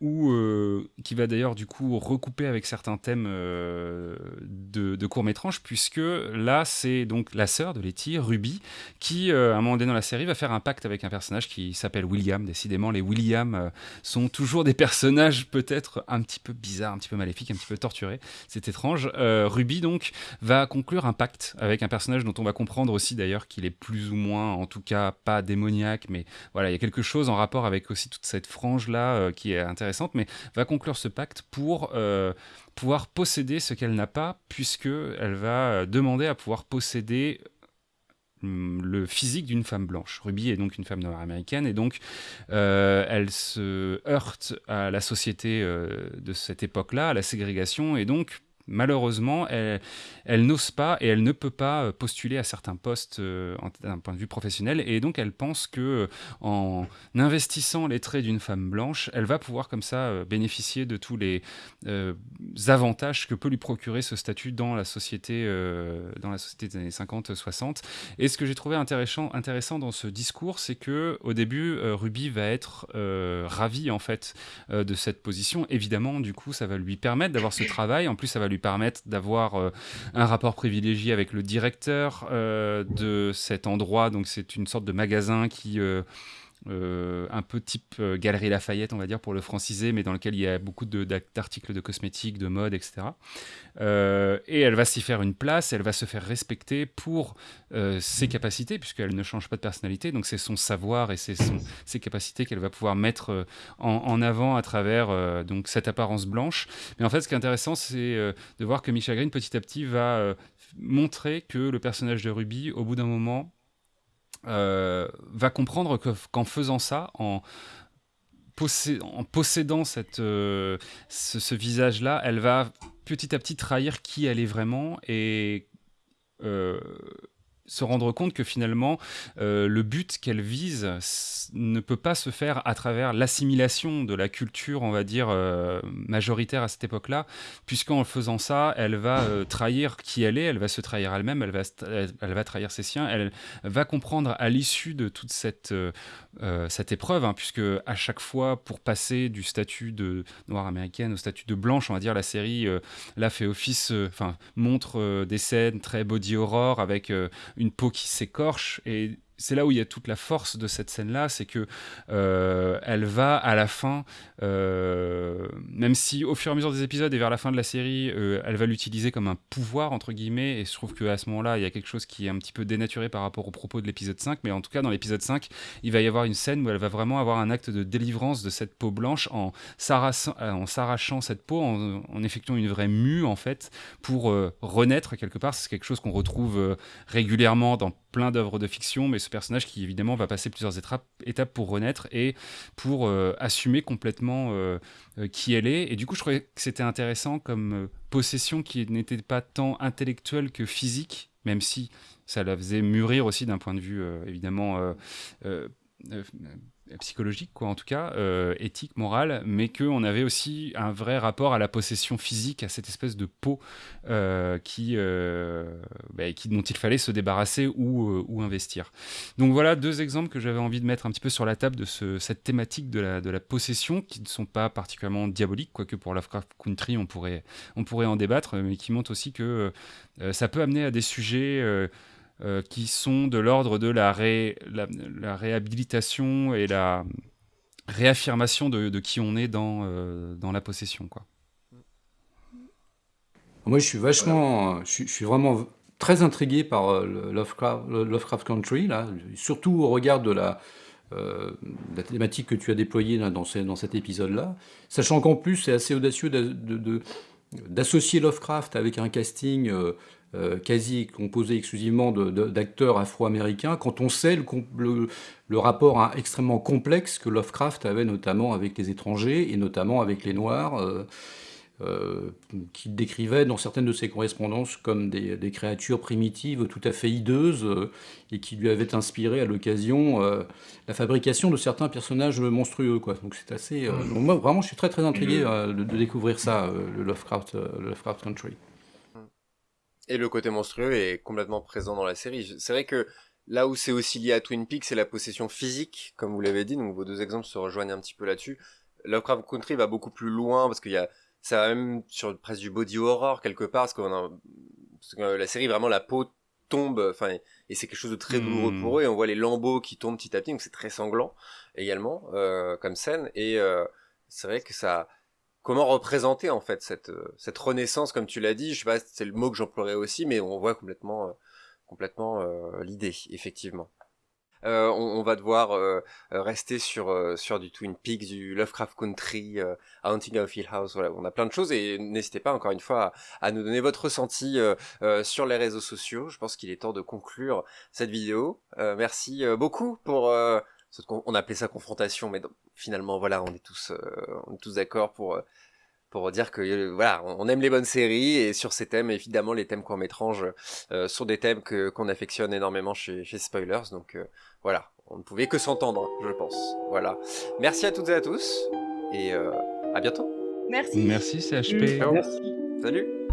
ou euh, qui va d'ailleurs du coup recouper avec certains thèmes euh, de, de court puisque là c'est donc la sœur de Letty, Ruby, qui euh, à un moment donné dans la série va faire un pacte avec un personnage qui s'appelle William. Décidément, les William sont toujours des personnages peut-être un petit peu bizarres, un petit peu maléfiques, un petit peu torturés. C'est étrange. Ruby donc va conclure un pacte avec un personnage dont on va comprendre aussi d'ailleurs qu'il est plus ou moins, en tout cas pas démoniaque, mais voilà, il y a quelque chose en rapport avec aussi toute cette frange là qui est intéressante mais va conclure ce pacte pour euh, pouvoir posséder ce qu'elle n'a pas, puisqu'elle va euh, demander à pouvoir posséder hum, le physique d'une femme blanche. Ruby est donc une femme noire américaine et donc euh, elle se heurte à la société de cette époque-là, à la ségrégation et donc malheureusement, elle, n'ose pas et elle ne peut pas euh, postuler à certains postes euh, d'un point de vue professionnel. Et donc, elle pense que euh, en investissant les traits d'une femme blanche, elle va pouvoir comme ça bénéficier de tous les avantages que peut lui procurer ce statut dans la société, dans la société des années 50-60. Et ce que j'ai trouvé intéressant, intéressant dans ce discours, c'est que au début, Ruby va être ravie en fait de cette position. Évidemment, du coup, ça va lui permettre d'avoir ce travail. En plus, ça va lui permettre d'avoir euh, un rapport privilégié avec le directeur euh, de cet endroit. Donc c'est une sorte de magasin qui euh, un peu type euh, Galerie Lafayette, on va dire, pour le franciser, mais dans lequel il y a beaucoup d'articles de, cosmétiques, de mode, etc. Euh, et elle va s'y faire une place, elle va se faire respecter pour ses capacités, puisqu'elle ne change pas de personnalité, donc c'est son savoir et c'est ses capacités qu'elle va pouvoir mettre en, avant à travers donc cette apparence blanche. Mais en fait, ce qui est intéressant, c'est de voir que Michel Green, petit à petit, va montrer que le personnage de Ruby, au bout d'un moment, euh, va comprendre qu'en faisant ça, en, en possédant cette, euh, ce, visage-là, elle va petit à petit trahir qui elle est vraiment et euh, se rendre compte que finalement, euh, le but qu'elle vise ne peut pas se faire à travers l'assimilation de la culture, on va dire, euh, majoritaire à cette époque-là, puisqu'en faisant ça, elle va euh, trahir qui elle est, elle va se trahir elle-même, elle va, elle, va trahir ses siens, elle va comprendre à l'issue de toute cette, cette épreuve, hein, puisque à chaque fois, pour passer du statut de noire américaine au statut de blanche, on va dire, la série, là, fait office, enfin, montre des scènes très body horror avec une peau qui s'écorche et c'est là où il y a toute la force de cette scène-là, c'est que euh, elle va à la fin, euh, même si au fur et à mesure des épisodes et vers la fin de la série, euh, elle va l'utiliser comme un pouvoir entre guillemets, et je trouve qu'à ce moment-là, il y a quelque chose qui est un petit peu dénaturé par rapport au propos de l'épisode 5, mais en tout cas dans l'épisode 5, il va y avoir une scène où elle va vraiment avoir un acte de délivrance de cette peau blanche en s'arrachant cette peau, en, en, effectuant une vraie mue en fait, pour renaître quelque part. C'est quelque chose qu'on retrouve régulièrement dans plein d'œuvres de fiction, mais personnage qui évidemment va passer plusieurs étapes, étapes pour renaître et pour euh, assumer complètement euh, euh, qui elle est. Et du coup, je trouvais que c'était intéressant comme possession qui n'était pas tant intellectuelle que physique, même si ça la faisait mûrir aussi d'un point de vue évidemment psychologique, quoi, en tout cas, euh, éthique, morale, mais qu'on avait aussi un vrai rapport à la possession physique, à cette espèce de peau euh, qui, euh, bah, qui, dont il fallait se débarrasser ou, ou, investir. Donc voilà deux exemples que j'avais envie de mettre un petit peu sur la table de ce, cette thématique de la, de la possession, qui ne sont pas particulièrement diaboliques, quoique pour Lovecraft Country, on pourrait, on pourrait en débattre, mais qui montrent aussi que ça peut amener à des sujets euh, qui sont de l'ordre de la, réhabilitation et la réaffirmation de, qui on est dans, euh, la possession. Moi, je suis vachement, je, suis vraiment très intrigué par euh, Lovecraft, Country, là, surtout au regard de la, thématique que tu as déployée dans, cet épisode-là, sachant qu'en plus, c'est assez audacieux d'associer Lovecraft avec un casting quasi composé exclusivement d'acteurs afro-américains, quand on sait le, le, rapport extrêmement complexe que Lovecraft avait notamment avec les étrangers et notamment avec les Noirs, euh, euh, qu'il décrivait dans certaines de ses correspondances comme des, créatures primitives tout à fait hideuses et qui lui avaient inspiré à l'occasion la fabrication de certains personnages monstrueux. Quoi. Donc c'est assez. moi vraiment, je suis très très intrigué de, de, découvrir ça, le Lovecraft, le Lovecraft Country. Et le côté monstrueux est complètement présent dans la série. C'est vrai que là où c'est aussi lié à Twin Peaks, c'est la possession physique, comme vous l'avez dit, donc vos deux exemples se rejoignent un petit peu là-dessus. Lovecraft Country va beaucoup plus loin, parce qu'il y a, ça va même sur presque du body horror quelque part, parce, que la série, vraiment, la peau tombe, enfin, et c'est quelque chose de très douloureux hmm. pour eux, et on voit les lambeaux qui tombent petit à petit, donc c'est très sanglant également, euh, comme scène, et euh, c'est vrai que ça, comment représenter en fait cette euh, cette renaissance comme tu l'as dit je sais pas c'est le mot que j'emploierais aussi mais on voit complètement euh, complètement euh, l'idée effectivement on, va devoir rester sur sur du Twin Peaks, du Lovecraft Country, Haunting of Hill House. Voilà, on a plein de choses et n'hésitez pas encore une fois à, à nous donner votre ressenti sur les réseaux sociaux. Je pense qu'il est temps de conclure cette vidéo. merci beaucoup pour on appelait ça confrontation, mais finalement, voilà, on est tous, euh, on est tous d'accord pour, euh, pour dire que euh, voilà, on aime les bonnes séries et sur ces thèmes, évidemment, les thèmes court métrage sont des thèmes que qu'on affectionne énormément chez, chez Spoilers. Donc voilà, on ne pouvait que s'entendre, je pense. Voilà. Merci à toutes et à tous et à bientôt. Merci. Merci CHP. Salut.